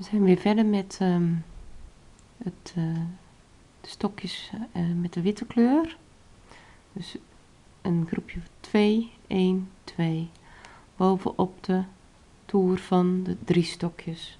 We zijn weer verder met ehm, het, eh, de stokjes eh, met de witte kleur. Dus een groepje 2, 1, 2. Bovenop de toer van de drie stokjes.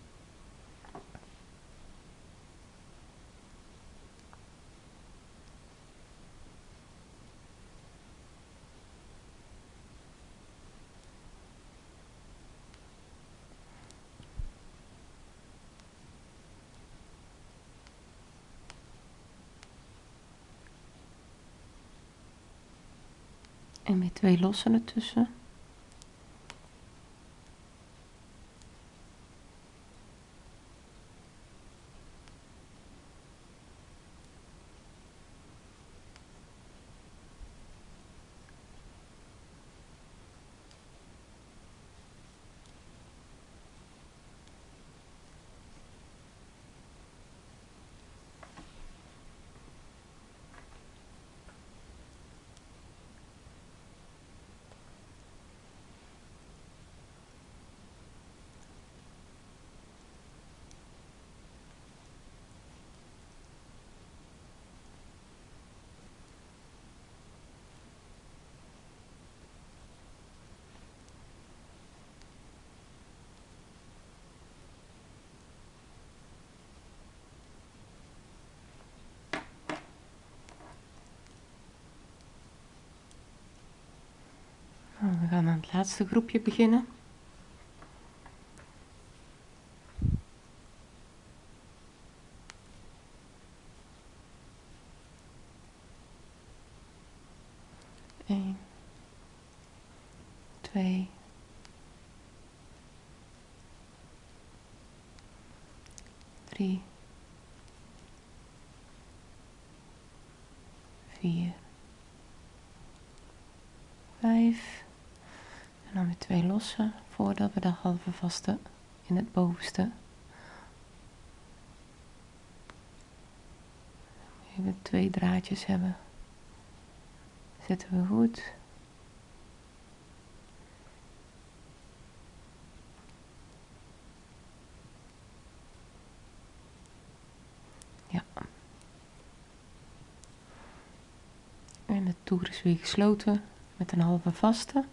En weer twee lossen ertussen. Nou, we gaan aan het laatste groepje beginnen. Eén, twee, drie, vier, vijf. Dan weer twee lossen voordat we de halve vaste in het bovenste. Even twee draadjes hebben. Zetten we goed. Ja. En de toer is weer gesloten met een halve vaste.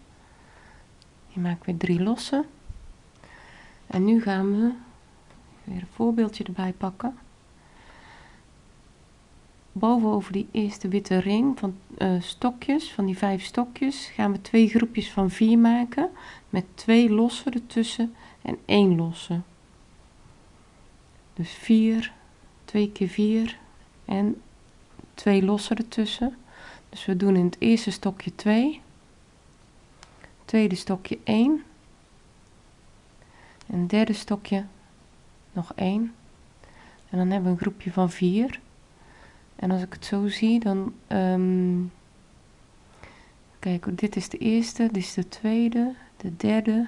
Je weer drie losse. En nu gaan we weer een voorbeeldje erbij pakken. Boven die eerste witte ring van uh, stokjes, van die vijf stokjes, gaan we twee groepjes van vier maken. Met twee losse ertussen en één losse. Dus vier, twee keer vier en twee losse ertussen. Dus we doen in het eerste stokje 2 tweede stokje 1 en derde stokje nog 1 en dan hebben we een groepje van 4 en als ik het zo zie dan um, kijk dit is de eerste dit is de tweede de derde.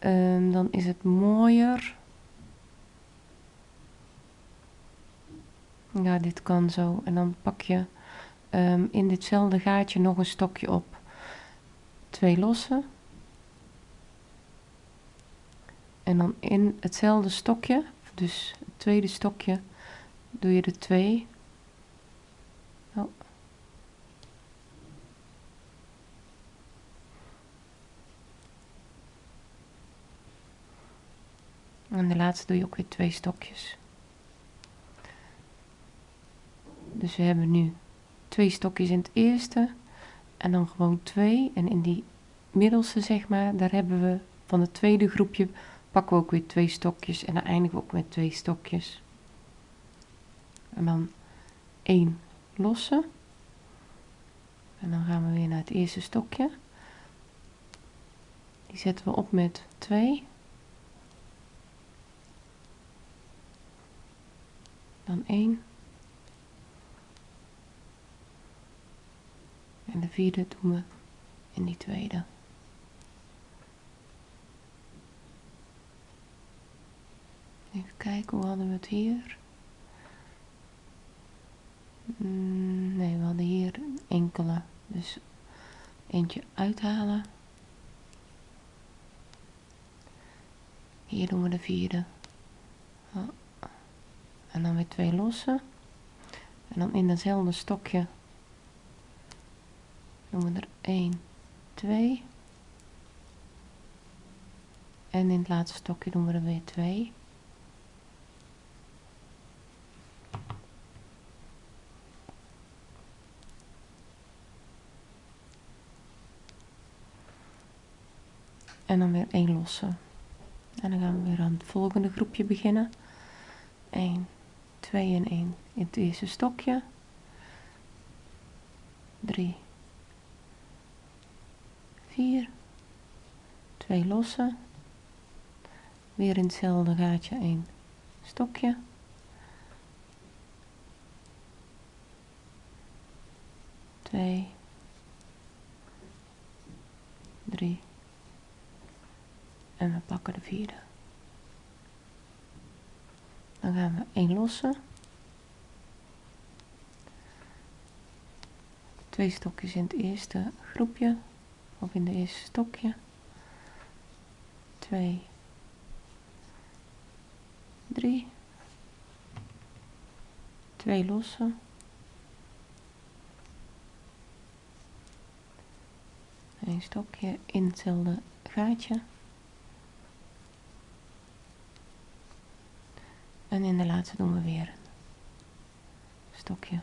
Um, dan is het mooier. Ja dit kan zo. En dan pak je um, in ditzelfde gaatje nog een stokje op twee losse. En dan in hetzelfde stokje, dus het tweede stokje, doe je de twee. Oh. En de laatste doe je ook weer twee stokjes. Dus we hebben nu twee stokjes in het eerste en dan gewoon twee. En in die middelste, zeg maar, daar hebben we van het tweede groepje pakken we ook weer twee stokjes. En dan eindigen we ook met twee stokjes. En dan één losse. En dan gaan we weer naar het eerste stokje. Die zetten we op met 2. Dan 1. En de vierde doen we in die tweede. Even kijken, hoe hadden we het hier? Mm, nee, we hadden hier een enkele. Dus eentje uithalen. Hier doen we de vierde. En dan weer twee lossen. En dan in datzelfde stokje doen we er 1, 2. En in het laatste stokje doen we er weer 2. En dan weer één losse. En dan gaan we weer aan het volgende groepje beginnen. 1, 2 en 1 in het eerste stokje. 3, 4, 2 losse. Weer in hetzelfde gaatje 1 stokje. 2, 3 en we pakken de vierde. Dan gaan we één lossen. Twee stokjes in het eerste groepje of in de eerste stokje. Twee, drie, twee lossen. Een stokje in hetzelfde gaatje. En in de laatste doen we weer een stokje.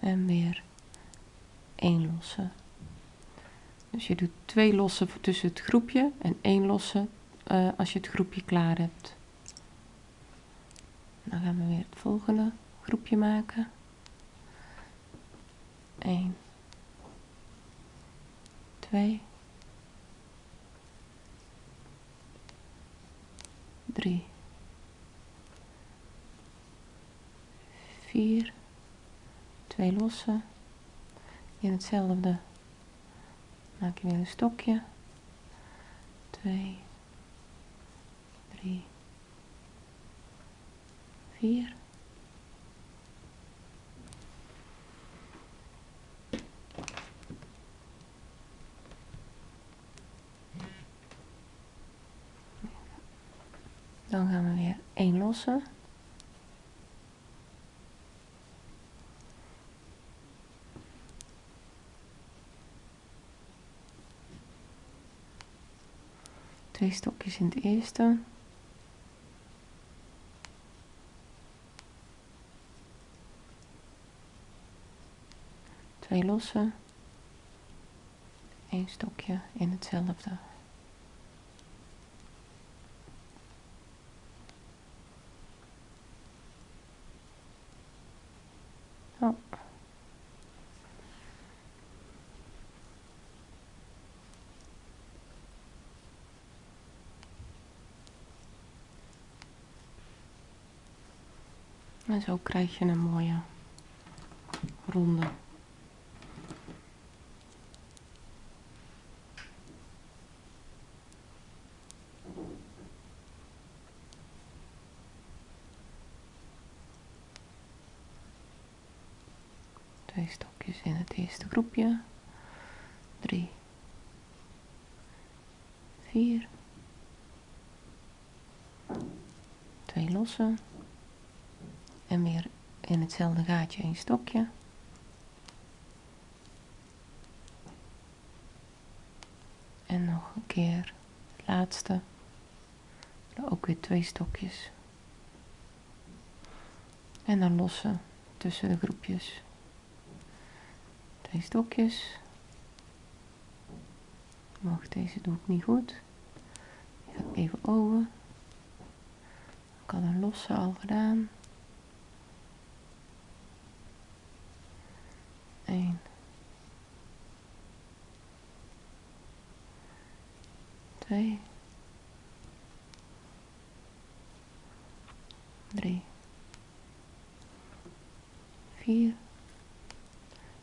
En weer één losse. Dus je doet twee lossen tussen het groepje en één losse uh, als je het groepje klaar hebt. Dan gaan we weer het volgende groepje maken. 1, 2, 3, 4, twee losse. In hetzelfde maak je weer een stokje. 2, 3, 4. Dan gaan we weer één lossen. Twee stokjes in het eerste. Twee lossen. Eén stokje in hetzelfde. Oh. En zo krijg je een mooie ronde. Twee stokjes in het eerste groepje. Drie. Vier. Twee lossen. En weer in hetzelfde gaatje een stokje. En nog een keer het laatste. Ook weer twee stokjes. En dan lossen tussen de groepjes. Twee stokjes. Wacht, deze doe ik niet goed. Ga even over. Ik had een losse al gedaan. 1. 2. 3. 4.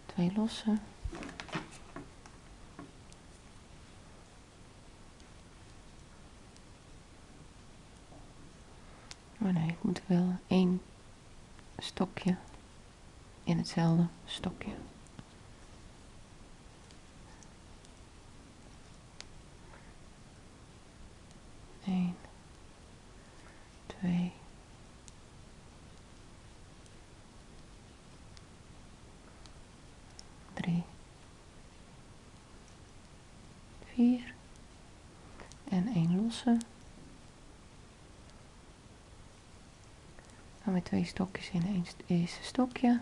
Twee losse. Oh nee, ik moet wel één stokje in hetzelfde vier en één losse. Dan weer twee stokjes in het eerste stokje.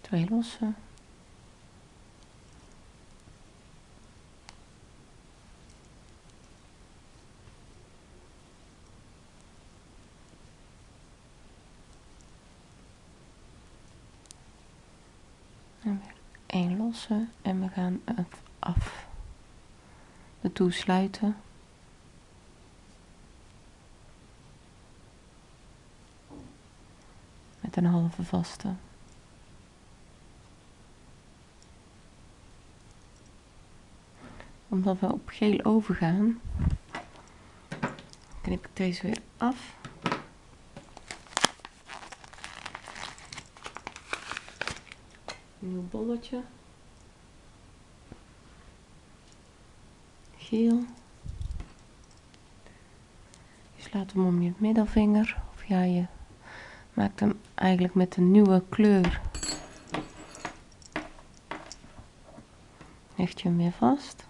Twee lossen. En we gaan af de toesluiten. Met een halve vaste. Omdat we op geel overgaan, knip ik deze weer af. nieuw bolletje. Je slaat hem om je middelvinger. Of ja, je maakt hem eigenlijk met een nieuwe kleur. Hecht je hem weer vast.